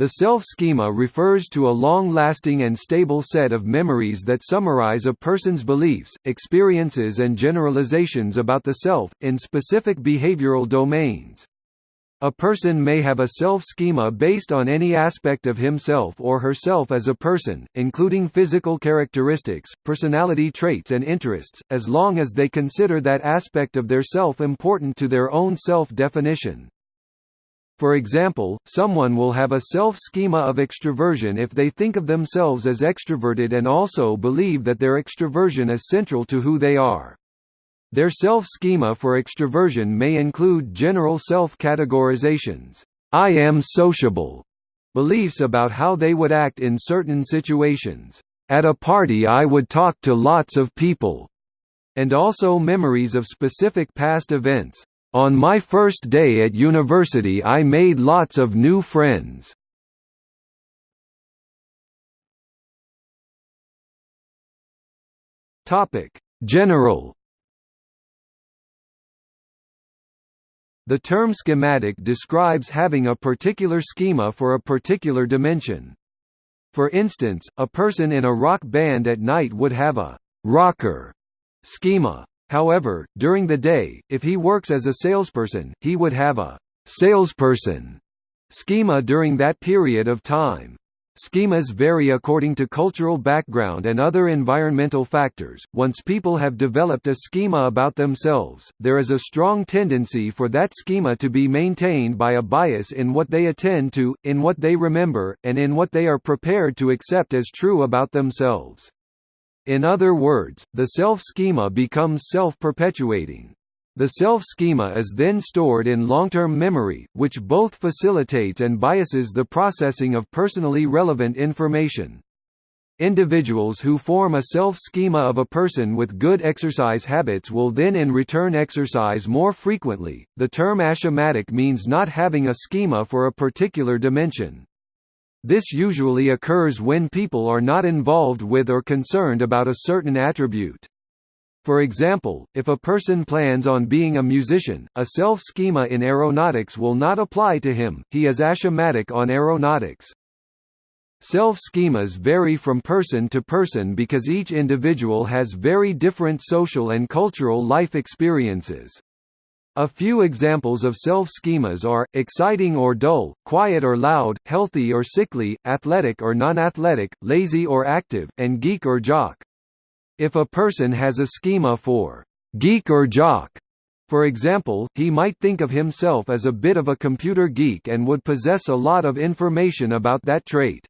The self-schema refers to a long-lasting and stable set of memories that summarize a person's beliefs, experiences and generalizations about the self, in specific behavioral domains. A person may have a self-schema based on any aspect of himself or herself as a person, including physical characteristics, personality traits and interests, as long as they consider that aspect of their self important to their own self-definition. For example, someone will have a self-schema of extroversion if they think of themselves as extroverted and also believe that their extroversion is central to who they are. Their self-schema for extroversion may include general self-categorizations, I am sociable, beliefs about how they would act in certain situations, at a party I would talk to lots of people, and also memories of specific past events, on my first day at university I made lots of new friends. General The term schematic describes having a particular schema for a particular dimension. For instance, a person in a rock band at night would have a rocker schema. However, during the day, if he works as a salesperson, he would have a salesperson schema during that period of time. Schemas vary according to cultural background and other environmental factors. Once people have developed a schema about themselves, there is a strong tendency for that schema to be maintained by a bias in what they attend to, in what they remember, and in what they are prepared to accept as true about themselves. In other words, the self-schema becomes self-perpetuating. The self-schema is then stored in long-term memory, which both facilitates and biases the processing of personally relevant information. Individuals who form a self-schema of a person with good exercise habits will then in return exercise more frequently. The term aschematic means not having a schema for a particular dimension. This usually occurs when people are not involved with or concerned about a certain attribute. For example, if a person plans on being a musician, a self-schema in aeronautics will not apply to him, he is aschematic on aeronautics. Self-schemas vary from person to person because each individual has very different social and cultural life experiences. A few examples of self-schemas are, exciting or dull, quiet or loud, healthy or sickly, athletic or non-athletic, lazy or active, and geek or jock. If a person has a schema for geek or jock, for example, he might think of himself as a bit of a computer geek and would possess a lot of information about that trait.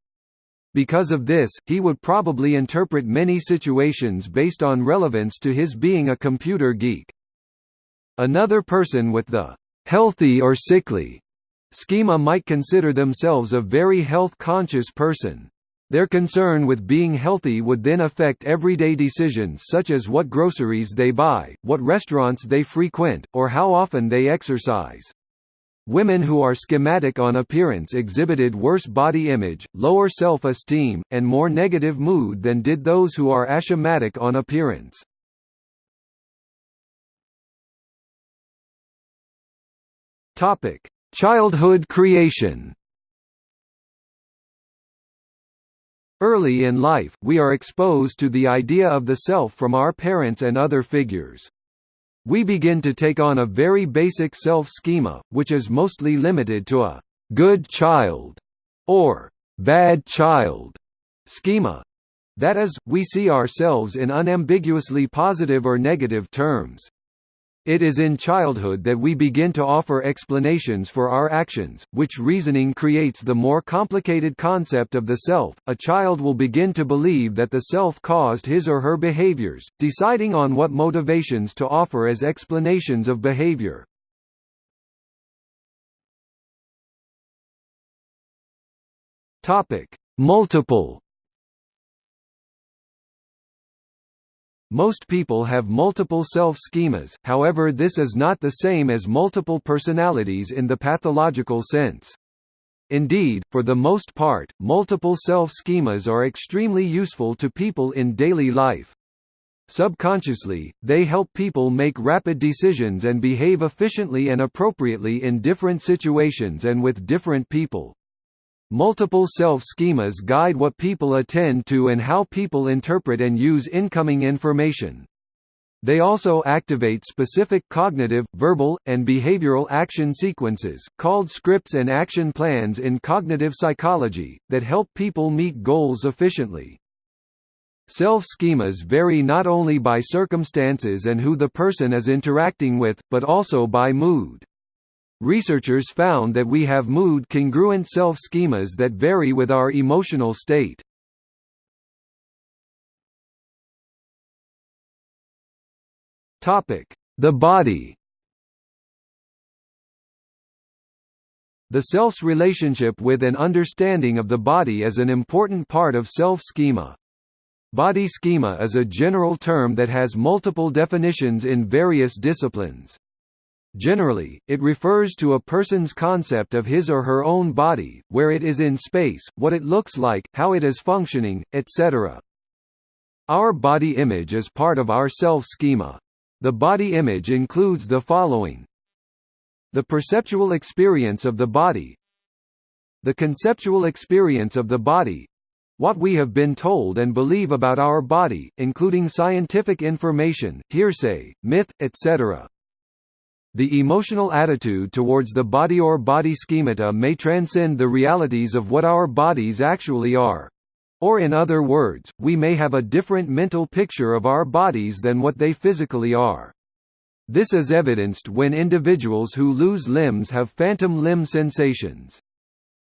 Because of this, he would probably interpret many situations based on relevance to his being a computer geek. Another person with the healthy or sickly schema might consider themselves a very health-conscious person. Their concern with being healthy would then affect everyday decisions such as what groceries they buy, what restaurants they frequent, or how often they exercise. Women who are schematic on appearance exhibited worse body image, lower self-esteem, and more negative mood than did those who are aschematic on appearance. Topic: Childhood creation. Early in life, we are exposed to the idea of the self from our parents and other figures. We begin to take on a very basic self-schema, which is mostly limited to a «good child» or «bad child» schema. That is, we see ourselves in unambiguously positive or negative terms. It is in childhood that we begin to offer explanations for our actions, which reasoning creates the more complicated concept of the self. A child will begin to believe that the self caused his or her behaviors, deciding on what motivations to offer as explanations of behavior. Topic: Multiple Most people have multiple self-schemas, however this is not the same as multiple personalities in the pathological sense. Indeed, for the most part, multiple self-schemas are extremely useful to people in daily life. Subconsciously, they help people make rapid decisions and behave efficiently and appropriately in different situations and with different people. Multiple self-schemas guide what people attend to and how people interpret and use incoming information. They also activate specific cognitive, verbal, and behavioral action sequences, called scripts and action plans in cognitive psychology, that help people meet goals efficiently. Self-schemas vary not only by circumstances and who the person is interacting with, but also by mood. Researchers found that we have mood-congruent self-schemas that vary with our emotional state. The body The self's relationship with and understanding of the body is an important part of self-schema. Body schema is a general term that has multiple definitions in various disciplines. Generally, it refers to a person's concept of his or her own body, where it is in space, what it looks like, how it is functioning, etc. Our body image is part of our self-schema. The body image includes the following The perceptual experience of the body The conceptual experience of the body what we have been told and believe about our body, including scientific information, hearsay, myth, etc. The emotional attitude towards the body or body schemata may transcend the realities of what our bodies actually are. Or in other words, we may have a different mental picture of our bodies than what they physically are. This is evidenced when individuals who lose limbs have phantom limb sensations.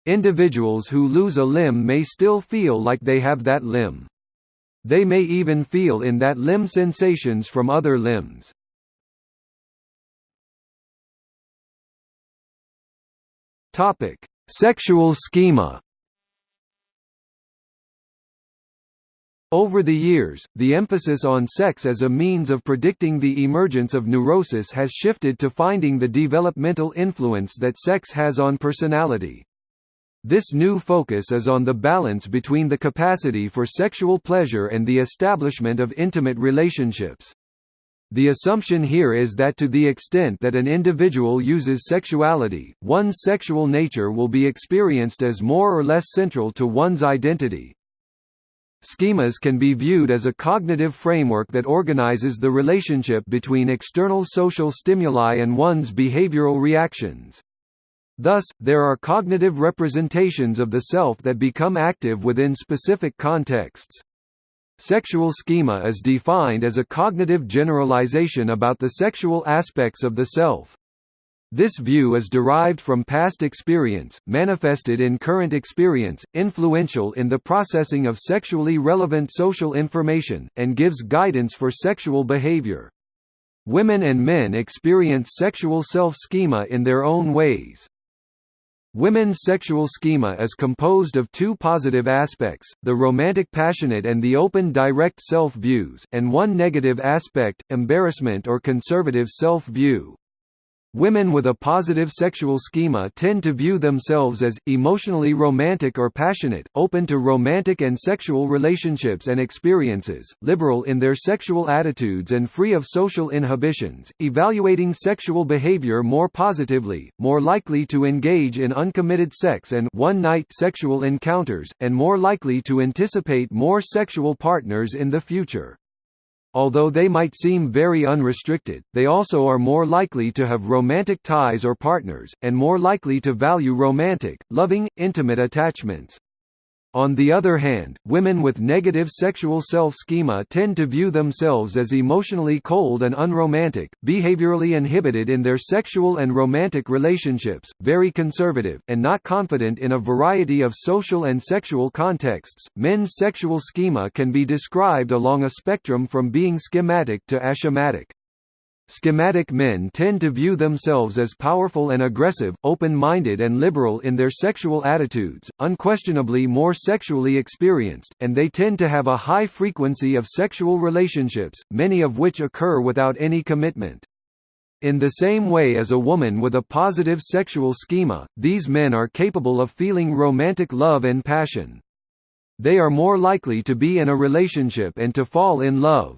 Individuals who lose a limb may still feel like they have that limb. They may even feel in that limb sensations from other limbs. Sexual schema Over the years, the emphasis on sex as a means of predicting the emergence of neurosis has shifted to finding the developmental influence that sex has on personality. This new focus is on the balance between the capacity for sexual pleasure and the establishment of intimate relationships. The assumption here is that to the extent that an individual uses sexuality, one's sexual nature will be experienced as more or less central to one's identity, Schemas can be viewed as a cognitive framework that organizes the relationship between external social stimuli and one's behavioral reactions. Thus, there are cognitive representations of the self that become active within specific contexts. Sexual schema is defined as a cognitive generalization about the sexual aspects of the self. This view is derived from past experience, manifested in current experience, influential in the processing of sexually relevant social information, and gives guidance for sexual behavior. Women and men experience sexual self-schema in their own ways. Women's sexual schema is composed of two positive aspects, the romantic passionate and the open direct self-views, and one negative aspect, embarrassment or conservative self-view. Women with a positive sexual schema tend to view themselves as, emotionally romantic or passionate, open to romantic and sexual relationships and experiences, liberal in their sexual attitudes and free of social inhibitions, evaluating sexual behavior more positively, more likely to engage in uncommitted sex and one-night sexual encounters, and more likely to anticipate more sexual partners in the future. Although they might seem very unrestricted, they also are more likely to have romantic ties or partners, and more likely to value romantic, loving, intimate attachments. On the other hand, women with negative sexual self-schema tend to view themselves as emotionally cold and unromantic, behaviorally inhibited in their sexual and romantic relationships, very conservative, and not confident in a variety of social and sexual contexts. Men's sexual schema can be described along a spectrum from being schematic to aschematic. Schematic men tend to view themselves as powerful and aggressive, open-minded and liberal in their sexual attitudes, unquestionably more sexually experienced, and they tend to have a high frequency of sexual relationships, many of which occur without any commitment. In the same way as a woman with a positive sexual schema, these men are capable of feeling romantic love and passion. They are more likely to be in a relationship and to fall in love.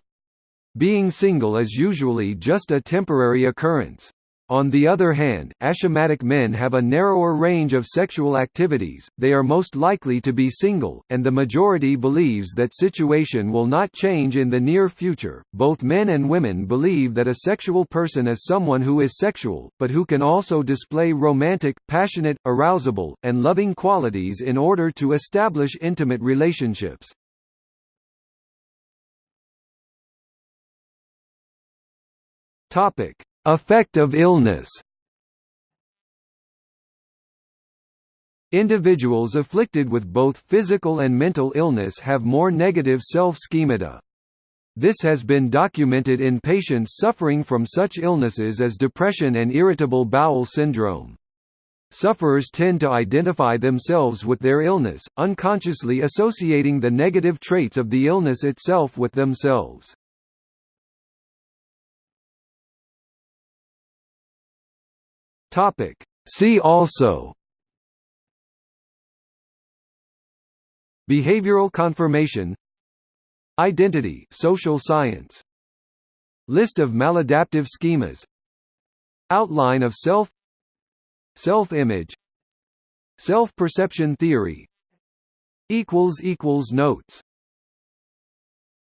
Being single is usually just a temporary occurrence. On the other hand, aschematic men have a narrower range of sexual activities, they are most likely to be single, and the majority believes that situation will not change in the near future. Both men and women believe that a sexual person is someone who is sexual, but who can also display romantic, passionate, arousable, and loving qualities in order to establish intimate relationships. Topic Effect of illness Individuals afflicted with both physical and mental illness have more negative self-schemata. This has been documented in patients suffering from such illnesses as depression and irritable bowel syndrome. Sufferers tend to identify themselves with their illness, unconsciously associating the negative traits of the illness itself with themselves. Topic. See also. Behavioral confirmation. Identity social science. List of maladaptive schemas. Outline of self. Self-image. Self-perception theory. Notes